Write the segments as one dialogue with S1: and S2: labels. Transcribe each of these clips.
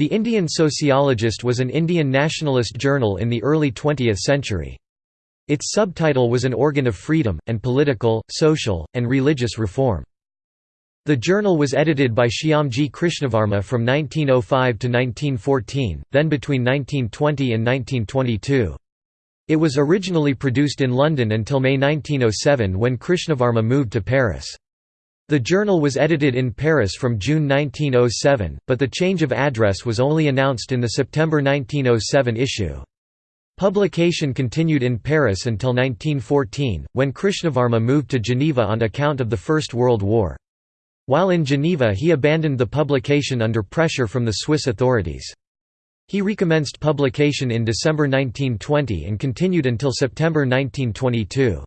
S1: The Indian Sociologist was an Indian nationalist journal in the early 20th century. Its subtitle was an organ of freedom, and political, social, and religious reform. The journal was edited by Shyamji Krishnavarma from 1905 to 1914, then between 1920 and 1922. It was originally produced in London until May 1907 when Krishnavarma moved to Paris. The journal was edited in Paris from June 1907, but the change of address was only announced in the September 1907 issue. Publication continued in Paris until 1914, when Krishnavarma moved to Geneva on account of the First World War. While in Geneva he abandoned the publication under pressure from the Swiss authorities. He recommenced publication in December 1920 and continued until September 1922.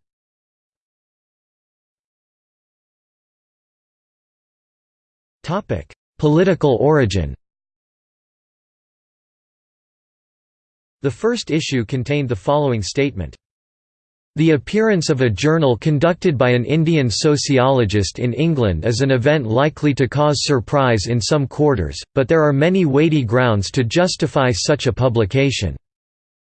S1: Political origin The first issue contained the following statement. The appearance of a journal conducted by an Indian sociologist in England is an event likely to cause surprise in some quarters, but there are many weighty grounds to justify such a publication.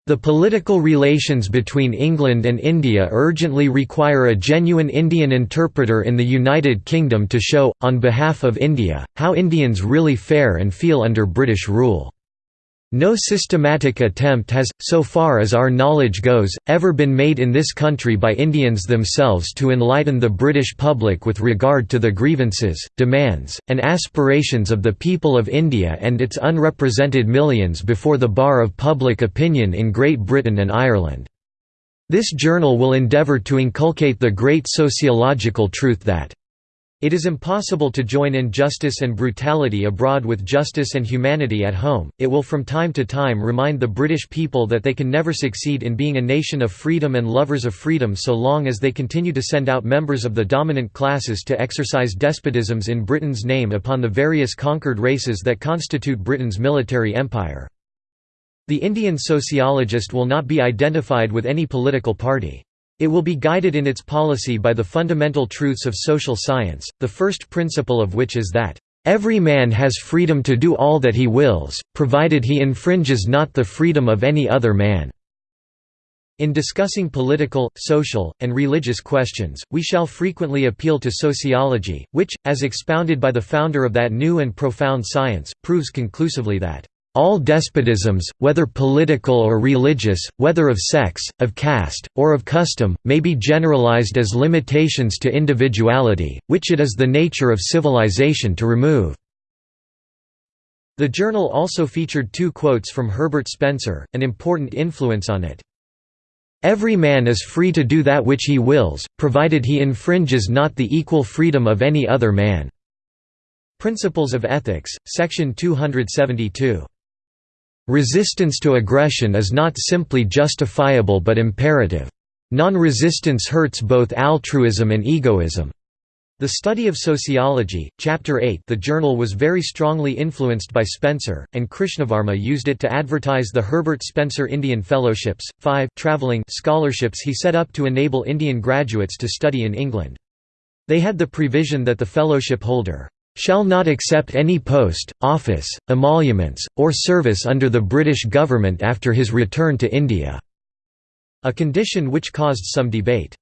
S1: The political relations between England and India urgently require a genuine Indian interpreter in the United Kingdom to show, on behalf of India, how Indians really fare and feel under British rule. No systematic attempt has, so far as our knowledge goes, ever been made in this country by Indians themselves to enlighten the British public with regard to the grievances, demands, and aspirations of the people of India and its unrepresented millions before the bar of public opinion in Great Britain and Ireland. This journal will endeavour to inculcate the great sociological truth that it is impossible to join injustice and brutality abroad with justice and humanity at home. It will from time to time remind the British people that they can never succeed in being a nation of freedom and lovers of freedom so long as they continue to send out members of the dominant classes to exercise despotisms in Britain's name upon the various conquered races that constitute Britain's military empire. The Indian sociologist will not be identified with any political party. It will be guided in its policy by the fundamental truths of social science, the first principle of which is that, "...every man has freedom to do all that he wills, provided he infringes not the freedom of any other man." In discussing political, social, and religious questions, we shall frequently appeal to sociology, which, as expounded by the founder of that new and profound science, proves conclusively that all despotisms, whether political or religious, whether of sex, of caste, or of custom, may be generalized as limitations to individuality, which it is the nature of civilization to remove." The journal also featured two quotes from Herbert Spencer, an important influence on it. Every man is free to do that which he wills, provided he infringes not the equal freedom of any other man." Principles of Ethics, section 272. Resistance to aggression is not simply justifiable but imperative. Non-resistance hurts both altruism and egoism. The Study of Sociology, Chapter 8 The journal was very strongly influenced by Spencer, and Krishnavarma used it to advertise the Herbert Spencer Indian Fellowships, five traveling scholarships he set up to enable Indian graduates to study in England. They had the prevision that the fellowship holder shall not accept any post, office, emoluments, or service under the British government after his return to India", a condition which caused some debate.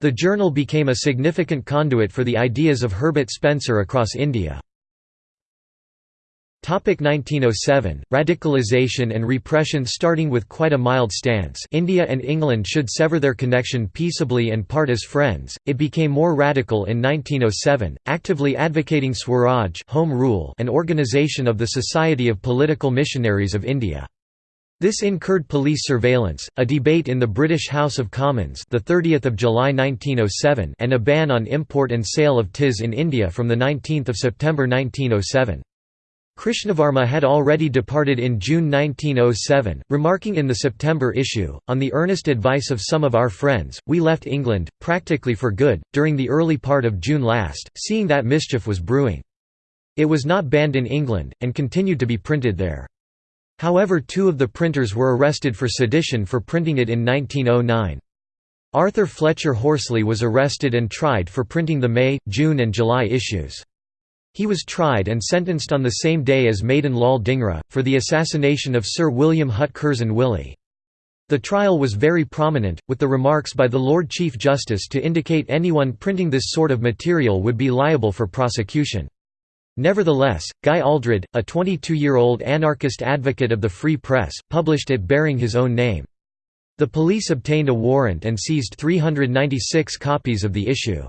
S1: The journal became a significant conduit for the ideas of Herbert Spencer across India. 1907, radicalization and repression Starting with quite a mild stance India and England should sever their connection peaceably and part as friends, it became more radical in 1907, actively advocating Swaraj home rule and organisation of the Society of Political Missionaries of India. This incurred police surveillance, a debate in the British House of Commons the 30th of July 1907 and a ban on import and sale of TIS in India from the 19th of September 1907. Krishnavarma had already departed in June 1907, remarking in the September issue, on the earnest advice of some of our friends, we left England, practically for good, during the early part of June last, seeing that mischief was brewing. It was not banned in England, and continued to be printed there. However two of the printers were arrested for sedition for printing it in 1909. Arthur Fletcher Horsley was arrested and tried for printing the May, June and July issues. He was tried and sentenced on the same day as Madan Lal Dhingra, for the assassination of Sir William Hutt Curzon Wyllie. The trial was very prominent, with the remarks by the Lord Chief Justice to indicate anyone printing this sort of material would be liable for prosecution. Nevertheless, Guy Aldred, a 22-year-old anarchist advocate of the free press, published it bearing his own name. The police obtained a warrant and seized 396 copies of the issue.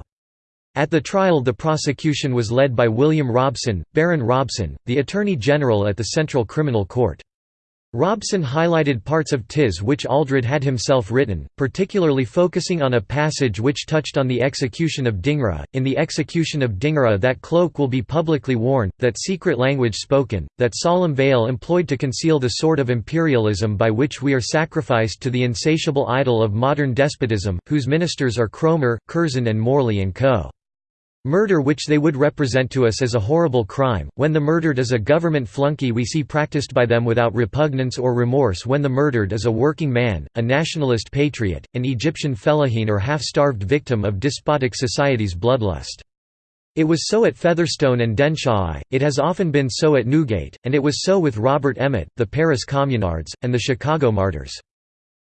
S1: At the trial the prosecution was led by William Robson, Baron Robson, the Attorney General at the Central Criminal Court. Robson highlighted parts of TIS which Aldred had himself written, particularly focusing on a passage which touched on the execution of Dhingra. In the execution of Dhingra, that cloak will be publicly worn, that secret language spoken, that solemn veil employed to conceal the sort of imperialism by which we are sacrificed to the insatiable idol of modern despotism, whose ministers are Cromer, Curzon, and Morley and Co. Murder which they would represent to us as a horrible crime, when the murdered is a government flunky we see practiced by them without repugnance or remorse when the murdered is a working man, a nationalist patriot, an Egyptian fellahin or half-starved victim of despotic society's bloodlust. It was so at Featherstone and Denshawi, it has often been so at Newgate, and it was so with Robert Emmet, the Paris Communards, and the Chicago martyrs.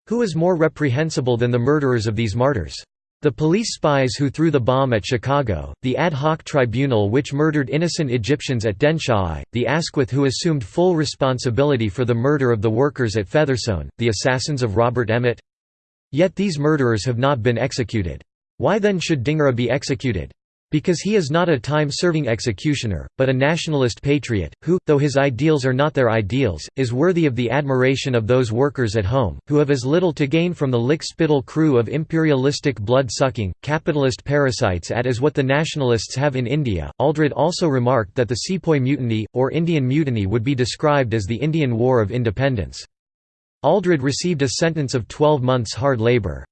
S1: Who is more reprehensible than the murderers of these martyrs? The police spies who threw the bomb at Chicago, the ad hoc tribunal which murdered innocent Egyptians at Denshawi, the Asquith who assumed full responsibility for the murder of the workers at Featherstone, the assassins of Robert Emmet. Yet these murderers have not been executed. Why then should Dhingra be executed? Because he is not a time-serving executioner, but a nationalist patriot, who, though his ideals are not their ideals, is worthy of the admiration of those workers at home, who have as little to gain from the lick-spittle crew of imperialistic blood-sucking, capitalist parasites at as what the nationalists have in India. Aldred also remarked that the Sepoy Mutiny, or Indian Mutiny would be described as the Indian War of Independence. Aldred received a sentence of 12 months hard labour.